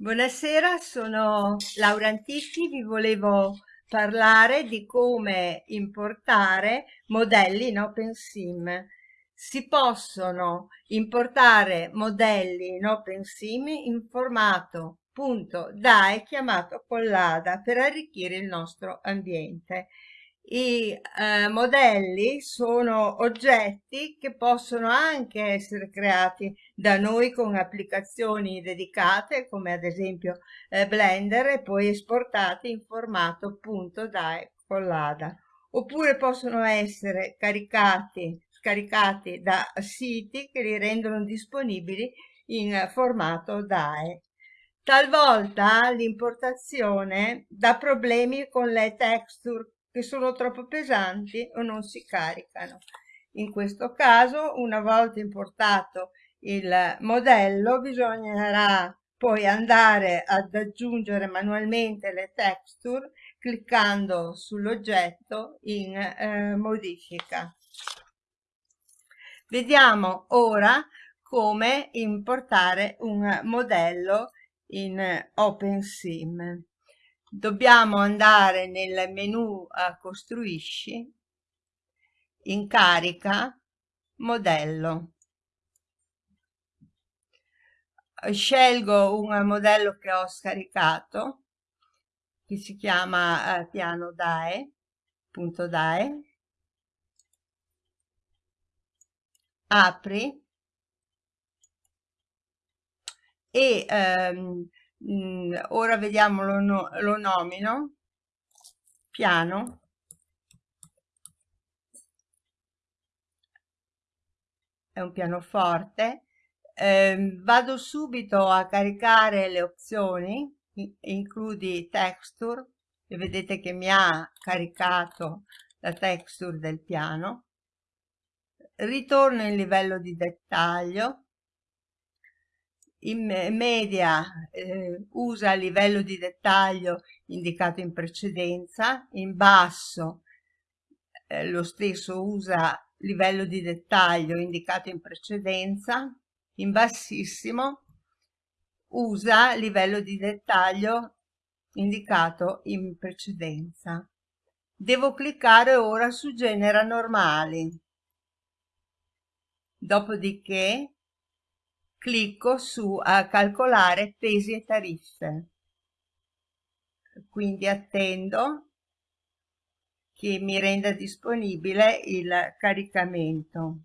Buonasera, sono Laura Antichi, vi volevo parlare di come importare modelli in OpenSim. Si possono importare modelli in OpenSim in formato .dai chiamato collada per arricchire il nostro ambiente. I eh, modelli sono oggetti che possono anche essere creati da noi con applicazioni dedicate come ad esempio eh, Blender e poi esportati in formato .dai collada oppure possono essere caricati, scaricati da siti che li rendono disponibili in formato DAE. Talvolta l'importazione dà problemi con le texture che sono troppo pesanti o non si caricano. In questo caso, una volta importato il modello, bisognerà poi andare ad aggiungere manualmente le texture cliccando sull'oggetto in eh, modifica. Vediamo ora come importare un modello in OpenSim dobbiamo andare nel menu a costruisci in carica modello. Scelgo un modello che ho scaricato che si chiama eh, piano DAE punto DAE. Apri. E ehm, Mm, ora vediamo lo, no, lo nomino. Piano. È un pianoforte. Eh, vado subito a caricare le opzioni includi texture e vedete che mi ha caricato la texture del piano. Ritorno in livello di dettaglio in media eh, usa il livello di dettaglio indicato in precedenza, in basso eh, lo stesso usa livello di dettaglio indicato in precedenza, in bassissimo usa livello di dettaglio indicato in precedenza. Devo cliccare ora su genera normali. Dopodiché clicco su a calcolare pesi e tariffe. Quindi attendo che mi renda disponibile il caricamento.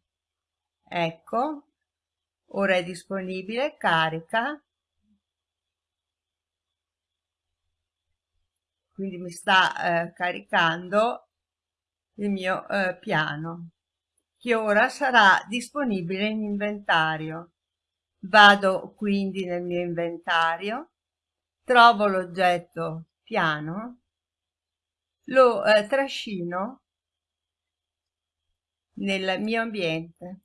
Ecco ora è disponibile carica. Quindi mi sta eh, caricando il mio eh, piano che ora sarà disponibile in inventario Vado quindi nel mio inventario, trovo l'oggetto piano, lo eh, trascino nel mio ambiente.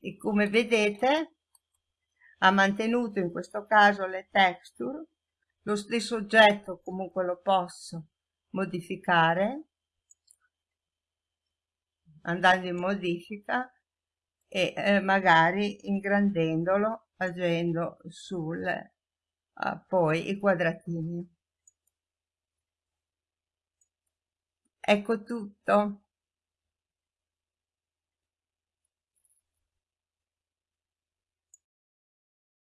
E come vedete ha mantenuto in questo caso le texture, lo stesso oggetto comunque lo posso modificare andando in modifica e eh, magari ingrandendolo agendo sul eh, poi i quadratini. Ecco tutto